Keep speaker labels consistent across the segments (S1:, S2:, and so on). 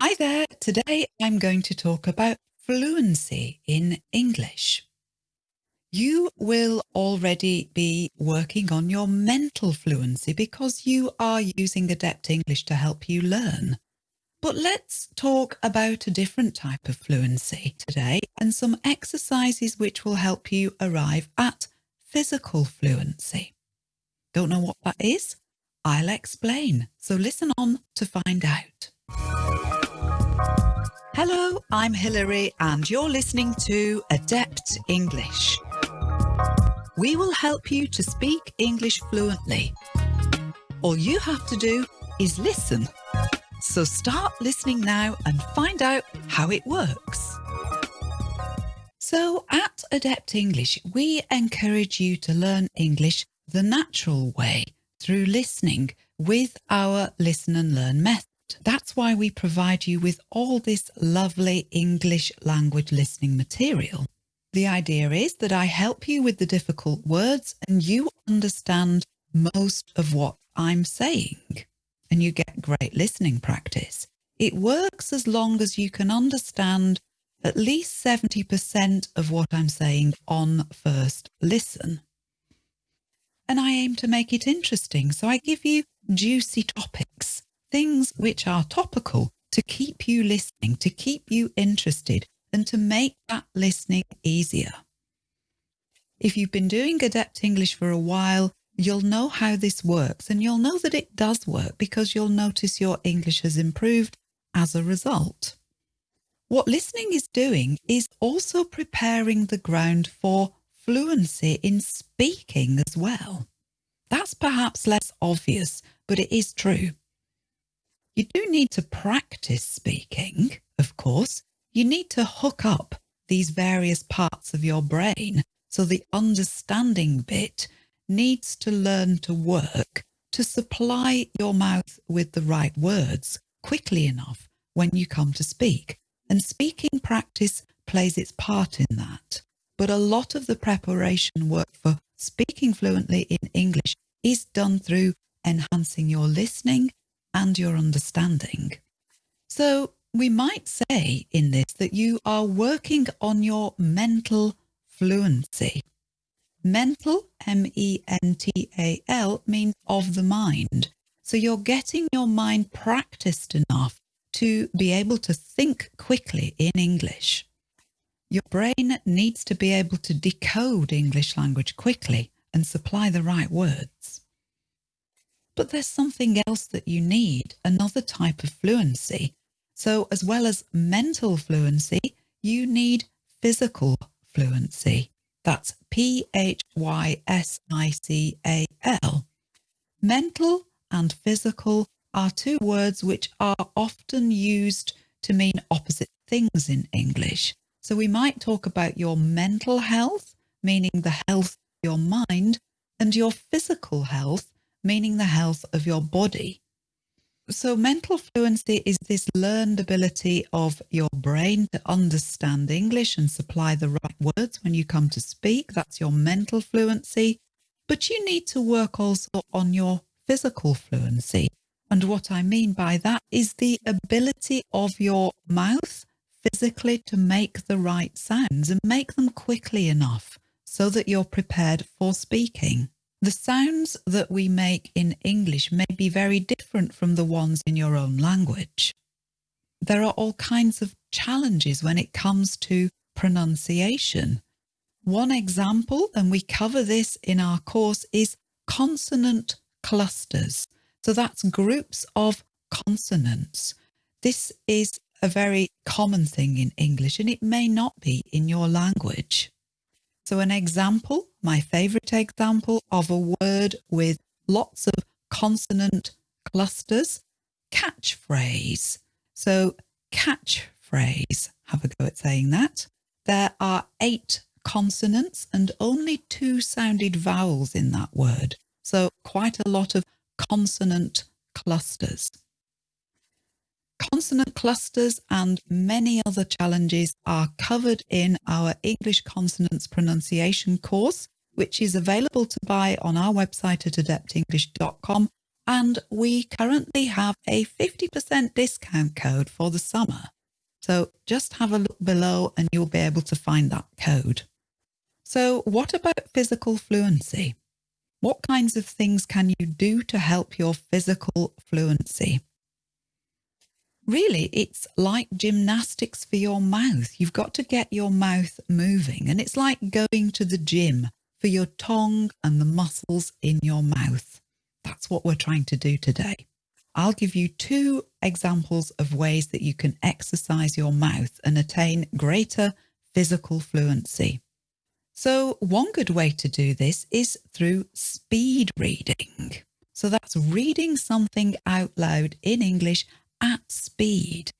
S1: Hi there. Today I'm going to talk about fluency in English. You will already be working on your mental fluency because you are using Adept English to help you learn. But let's talk about a different type of fluency today and some exercises which will help you arrive at physical fluency. Don't know what that is? I'll explain, so listen on to find out. Hello, I'm Hilary and you're listening to Adept English. We will help you to speak English fluently. All you have to do is listen. So start listening now and find out how it works. So at Adept English, we encourage you to learn English the natural way through listening with our listen and learn method. That's why we provide you with all this lovely English language listening material. The idea is that I help you with the difficult words and you understand most of what I'm saying and you get great listening practice. It works as long as you can understand at least 70% of what I'm saying on first listen. And I aim to make it interesting, so I give you juicy topics things which are topical to keep you listening, to keep you interested and to make that listening easier. If you've been doing Adept English for a while, you'll know how this works and you'll know that it does work because you'll notice your English has improved as a result. What listening is doing is also preparing the ground for fluency in speaking as well. That's perhaps less obvious, but it is true. You do need to practice speaking, of course. You need to hook up these various parts of your brain so the understanding bit needs to learn to work to supply your mouth with the right words quickly enough when you come to speak. And speaking practice plays its part in that. But a lot of the preparation work for speaking fluently in English is done through enhancing your listening and your understanding. So we might say in this that you are working on your mental fluency. Mental, M-E-N-T-A-L, means of the mind. So you're getting your mind practiced enough to be able to think quickly in English. Your brain needs to be able to decode English language quickly and supply the right words. But there's something else that you need, another type of fluency. So as well as mental fluency, you need physical fluency. That's P-H-Y-S-I-C-A-L. Mental and physical are two words which are often used to mean opposite things in English. So we might talk about your mental health, meaning the health of your mind, and your physical health, meaning the health of your body. So mental fluency is this learned ability of your brain to understand English and supply the right words when you come to speak. That's your mental fluency. But you need to work also on your physical fluency. And what I mean by that is the ability of your mouth physically to make the right sounds and make them quickly enough so that you're prepared for speaking. The sounds that we make in English may be very different from the ones in your own language. There are all kinds of challenges when it comes to pronunciation. One example, and we cover this in our course, is consonant clusters. So that's groups of consonants. This is a very common thing in English and it may not be in your language. So an example, my favorite example of a word with lots of consonant clusters, catchphrase. So catchphrase, have a go at saying that. There are eight consonants and only two sounded vowels in that word. So quite a lot of consonant clusters. Consonant clusters and many other challenges are covered in our English consonants pronunciation course, which is available to buy on our website at adeptenglish.com and we currently have a 50% discount code for the summer. So just have a look below and you'll be able to find that code. So what about physical fluency? What kinds of things can you do to help your physical fluency? Really, it's like gymnastics for your mouth. You've got to get your mouth moving and it's like going to the gym for your tongue and the muscles in your mouth. That's what we're trying to do today. I'll give you two examples of ways that you can exercise your mouth and attain greater physical fluency. So one good way to do this is through speed reading. So that's reading something out loud in English at speed.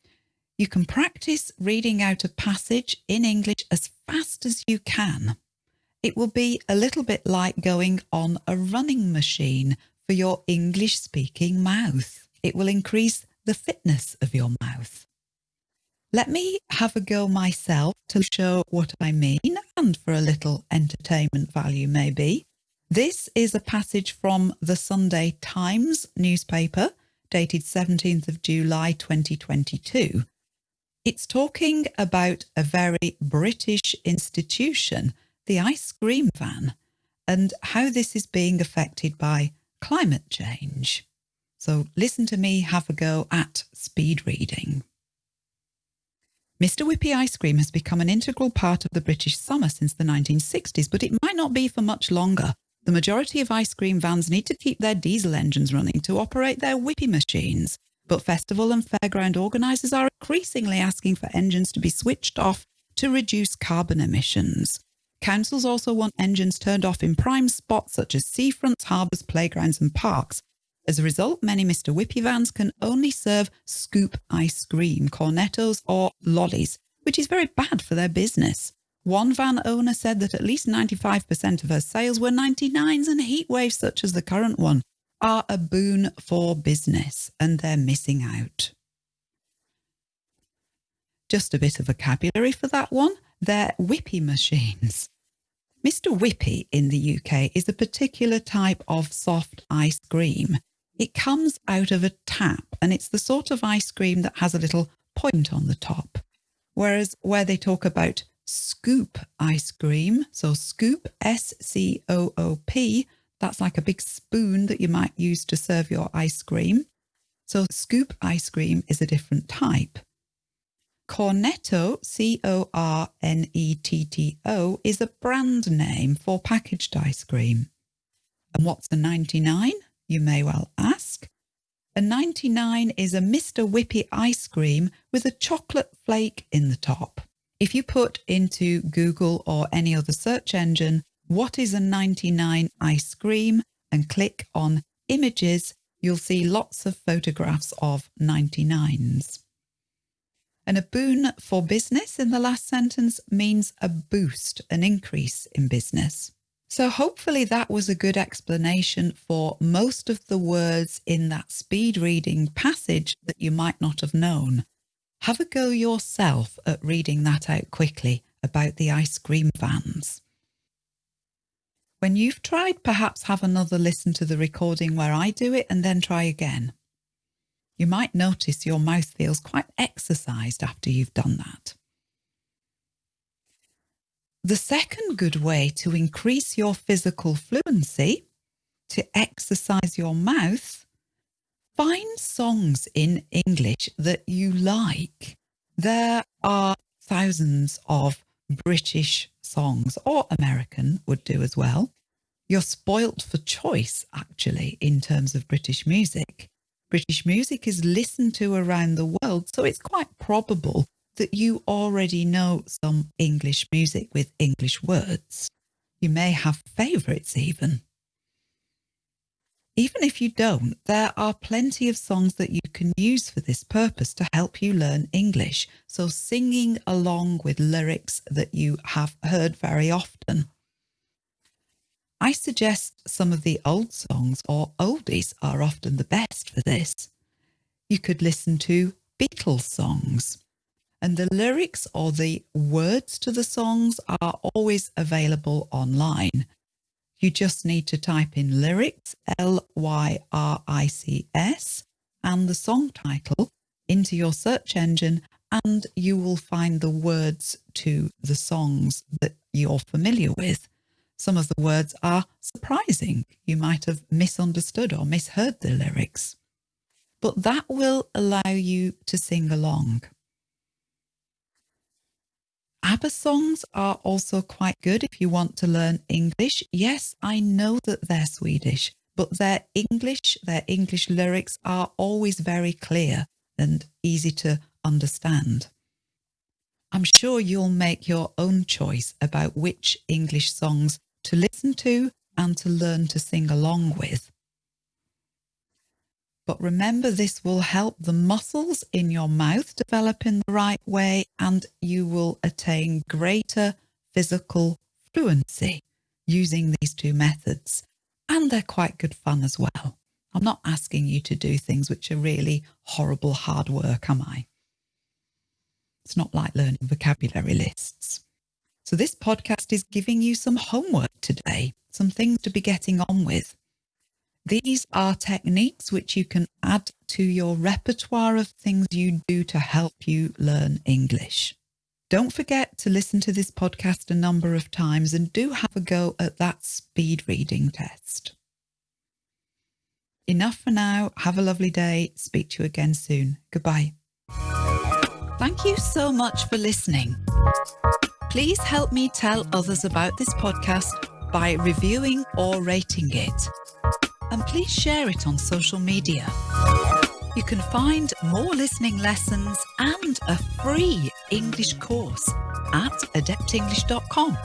S1: You can practice reading out a passage in English as fast as you can. It will be a little bit like going on a running machine for your English speaking mouth. It will increase the fitness of your mouth. Let me have a go myself to show what I mean and for a little entertainment value maybe. This is a passage from the Sunday Times newspaper dated 17th of July 2022. It's talking about a very British institution, the ice cream van, and how this is being affected by climate change. So listen to me have a go at speed reading. Mr Whippy ice cream has become an integral part of the British summer since the 1960s, but it might not be for much longer. The majority of ice cream vans need to keep their diesel engines running to operate their Whippy machines, but festival and fairground organisers are increasingly asking for engines to be switched off to reduce carbon emissions. Councils also want engines turned off in prime spots such as seafronts, harbours, playgrounds and parks, as a result, many Mr. Whippy vans can only serve scoop ice cream, cornettos or lollies, which is very bad for their business. One van owner said that at least 95% of her sales were 99s and heat waves such as the current one are a boon for business and they're missing out. Just a bit of vocabulary for that one. They're whippy machines. Mr. Whippy in the UK is a particular type of soft ice cream. It comes out of a tap and it's the sort of ice cream that has a little point on the top. Whereas where they talk about scoop ice cream, so scoop, S-C-O-O-P, that's like a big spoon that you might use to serve your ice cream. So scoop ice cream is a different type. Cornetto, C-O-R-N-E-T-T-O, is a brand name for packaged ice cream. And what's a 99? you may well ask. A 99 is a Mr. Whippy ice cream with a chocolate flake in the top. If you put into Google or any other search engine, what is a 99 ice cream and click on images, you'll see lots of photographs of 99s. And a boon for business in the last sentence means a boost, an increase in business. So hopefully that was a good explanation for most of the words in that speed reading passage that you might not have known. Have a go yourself at reading that out quickly about the ice cream vans. When you've tried, perhaps have another listen to the recording where I do it and then try again. You might notice your mouth feels quite exercised after you've done that. The second good way to increase your physical fluency, to exercise your mouth, find songs in English that you like. There are thousands of British songs, or American would do as well. You're spoilt for choice, actually, in terms of British music. British music is listened to around the world, so it's quite probable that you already know some English music with English words. You may have favourites even. Even if you don't, there are plenty of songs that you can use for this purpose to help you learn English. So singing along with lyrics that you have heard very often. I suggest some of the old songs or oldies are often the best for this. You could listen to Beatles songs and the lyrics or the words to the songs are always available online. You just need to type in lyrics, L Y R I C S, and the song title into your search engine, and you will find the words to the songs that you're familiar with. Some of the words are surprising. You might have misunderstood or misheard the lyrics. But that will allow you to sing along. ABBA songs are also quite good if you want to learn English. Yes, I know that they're Swedish, but their English, their English lyrics are always very clear and easy to understand. I'm sure you'll make your own choice about which English songs to listen to and to learn to sing along with. But remember, this will help the muscles in your mouth develop in the right way and you will attain greater physical fluency using these two methods. And they're quite good fun as well. I'm not asking you to do things which are really horrible hard work, am I? It's not like learning vocabulary lists. So this podcast is giving you some homework today, some things to be getting on with. These are techniques which you can add to your repertoire of things you do to help you learn English. Don't forget to listen to this podcast a number of times and do have a go at that speed reading test. Enough for now. Have a lovely day. Speak to you again soon. Goodbye. Thank you so much for listening. Please help me tell others about this podcast by reviewing or rating it and please share it on social media. You can find more listening lessons and a free English course at adeptenglish.com.